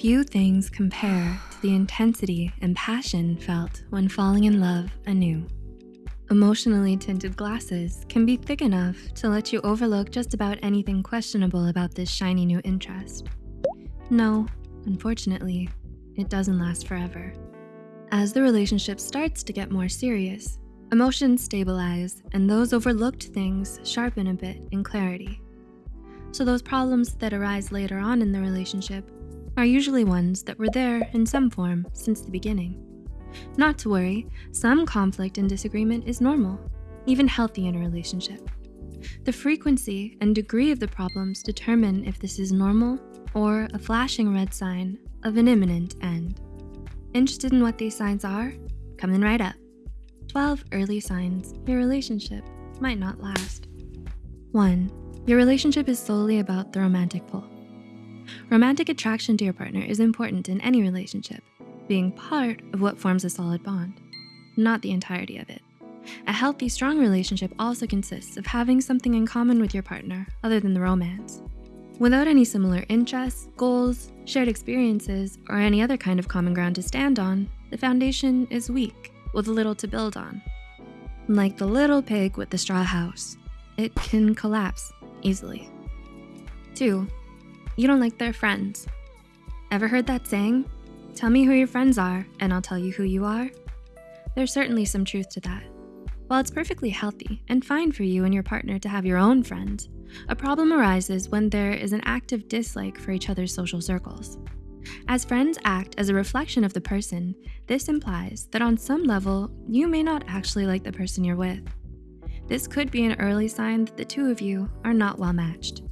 Few things compare to the intensity and passion felt when falling in love anew. Emotionally tinted glasses can be thick enough to let you overlook just about anything questionable about this shiny new interest. No, unfortunately, it doesn't last forever. As the relationship starts to get more serious, emotions stabilize and those overlooked things sharpen a bit in clarity. So those problems that arise later on in the relationship are usually ones that were there in some form since the beginning. Not to worry, some conflict and disagreement is normal, even healthy in a relationship. The frequency and degree of the problems determine if this is normal or a flashing red sign of an imminent end. Interested in what these signs are? Coming right up. 12 early signs your relationship might not last. One, your relationship is solely about the romantic pull. Romantic attraction to your partner is important in any relationship, being part of what forms a solid bond, not the entirety of it. A healthy, strong relationship also consists of having something in common with your partner other than the romance. Without any similar interests, goals, shared experiences, or any other kind of common ground to stand on, the foundation is weak with little to build on. Like the little pig with the straw house, it can collapse easily. Two, you don't like their friends. Ever heard that saying? Tell me who your friends are and I'll tell you who you are. There's certainly some truth to that. While it's perfectly healthy and fine for you and your partner to have your own friends, a problem arises when there is an active dislike for each other's social circles. As friends act as a reflection of the person, this implies that on some level, you may not actually like the person you're with. This could be an early sign that the two of you are not well matched.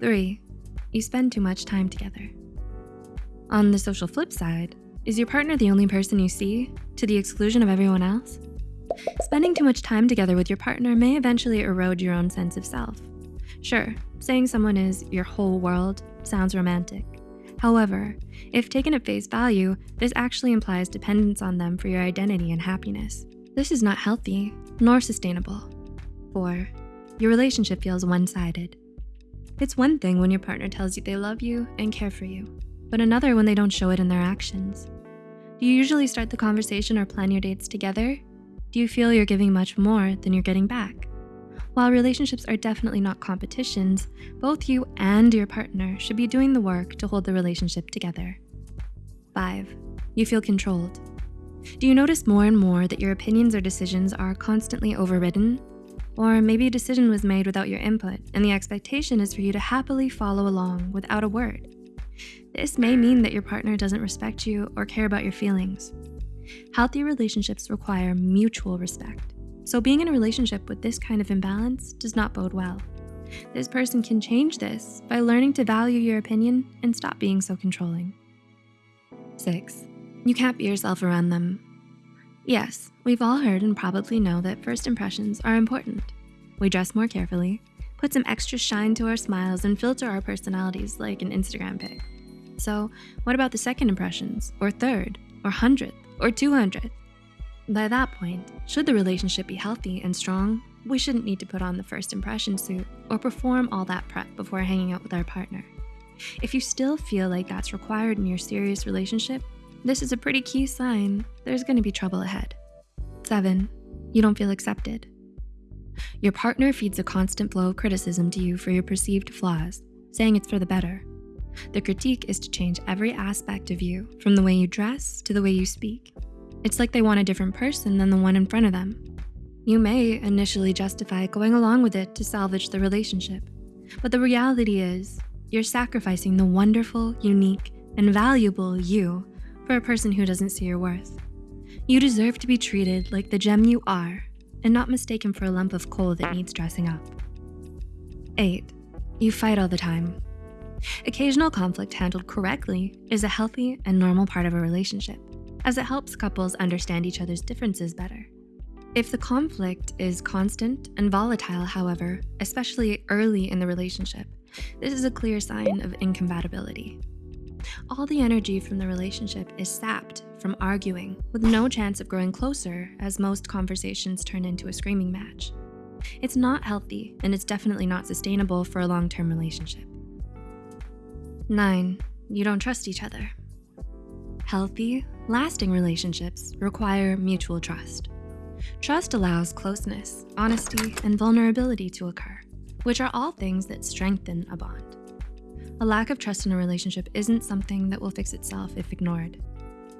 Three, you spend too much time together. On the social flip side, is your partner the only person you see to the exclusion of everyone else? Spending too much time together with your partner may eventually erode your own sense of self. Sure, saying someone is your whole world sounds romantic. However, if taken at face value, this actually implies dependence on them for your identity and happiness. This is not healthy nor sustainable. Four, your relationship feels one-sided. It's one thing when your partner tells you they love you and care for you, but another when they don't show it in their actions. Do you usually start the conversation or plan your dates together? Do you feel you're giving much more than you're getting back? While relationships are definitely not competitions, both you and your partner should be doing the work to hold the relationship together. Five, you feel controlled. Do you notice more and more that your opinions or decisions are constantly overridden? Or maybe a decision was made without your input and the expectation is for you to happily follow along without a word. This may mean that your partner doesn't respect you or care about your feelings. Healthy relationships require mutual respect. So being in a relationship with this kind of imbalance does not bode well. This person can change this by learning to value your opinion and stop being so controlling. Six, you can't be yourself around them. Yes, we've all heard and probably know that first impressions are important. We dress more carefully, put some extra shine to our smiles and filter our personalities like an Instagram pic. So what about the second impressions, or third, or hundredth, or 200th? By that point, should the relationship be healthy and strong, we shouldn't need to put on the first impression suit or perform all that prep before hanging out with our partner. If you still feel like that's required in your serious relationship, this is a pretty key sign there's gonna be trouble ahead. Seven, you don't feel accepted. Your partner feeds a constant flow of criticism to you for your perceived flaws, saying it's for the better. The critique is to change every aspect of you, from the way you dress to the way you speak. It's like they want a different person than the one in front of them. You may initially justify going along with it to salvage the relationship, but the reality is you're sacrificing the wonderful, unique, and valuable you for a person who doesn't see your worth. You deserve to be treated like the gem you are and not mistaken for a lump of coal that needs dressing up. Eight, you fight all the time. Occasional conflict handled correctly is a healthy and normal part of a relationship as it helps couples understand each other's differences better. If the conflict is constant and volatile, however, especially early in the relationship, this is a clear sign of incompatibility. All the energy from the relationship is sapped from arguing with no chance of growing closer as most conversations turn into a screaming match. It's not healthy and it's definitely not sustainable for a long-term relationship. Nine, you don't trust each other. Healthy, lasting relationships require mutual trust. Trust allows closeness, honesty, and vulnerability to occur, which are all things that strengthen a bond. A lack of trust in a relationship isn't something that will fix itself if ignored.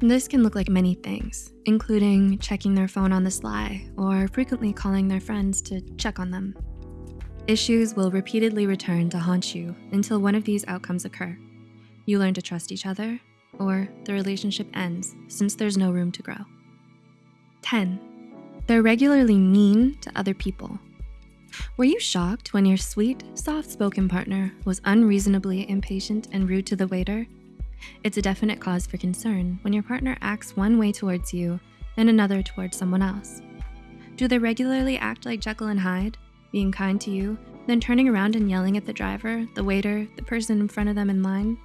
This can look like many things, including checking their phone on the sly or frequently calling their friends to check on them. Issues will repeatedly return to haunt you until one of these outcomes occur. You learn to trust each other, or the relationship ends since there's no room to grow. 10. They're regularly mean to other people. Were you shocked when your sweet, soft-spoken partner was unreasonably impatient and rude to the waiter? It's a definite cause for concern when your partner acts one way towards you and another towards someone else. Do they regularly act like Jekyll and Hyde, being kind to you, then turning around and yelling at the driver, the waiter, the person in front of them in line?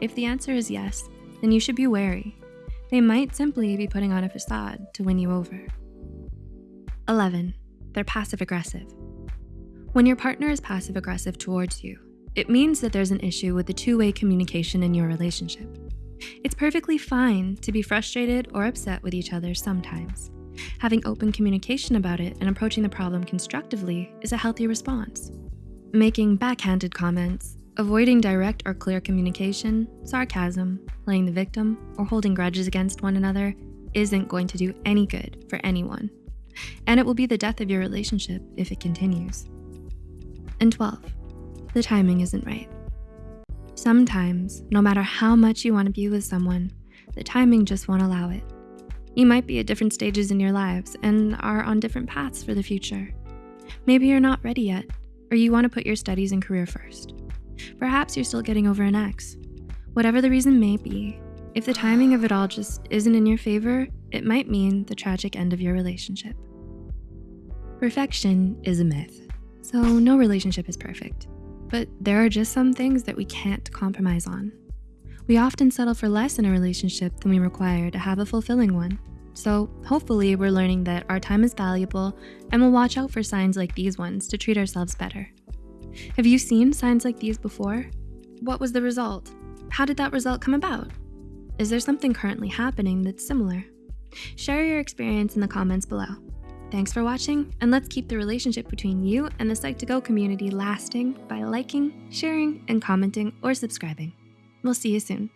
If the answer is yes, then you should be wary. They might simply be putting on a facade to win you over. 11. They're passive aggressive. When your partner is passive aggressive towards you, it means that there's an issue with the two-way communication in your relationship. It's perfectly fine to be frustrated or upset with each other sometimes. Having open communication about it and approaching the problem constructively is a healthy response. Making backhanded comments, avoiding direct or clear communication, sarcasm, playing the victim, or holding grudges against one another isn't going to do any good for anyone. And it will be the death of your relationship if it continues. And 12, the timing isn't right. Sometimes, no matter how much you wanna be with someone, the timing just won't allow it. You might be at different stages in your lives and are on different paths for the future. Maybe you're not ready yet, or you wanna put your studies and career first. Perhaps you're still getting over an ex. Whatever the reason may be, if the timing of it all just isn't in your favor, it might mean the tragic end of your relationship. Perfection is a myth, so no relationship is perfect. But there are just some things that we can't compromise on. We often settle for less in a relationship than we require to have a fulfilling one. So hopefully we're learning that our time is valuable and we'll watch out for signs like these ones to treat ourselves better. Have you seen signs like these before? What was the result? How did that result come about? Is there something currently happening that's similar? Share your experience in the comments below. Thanks for watching, and let's keep the relationship between you and the Psych2Go community lasting by liking, sharing, and commenting or subscribing. We'll see you soon.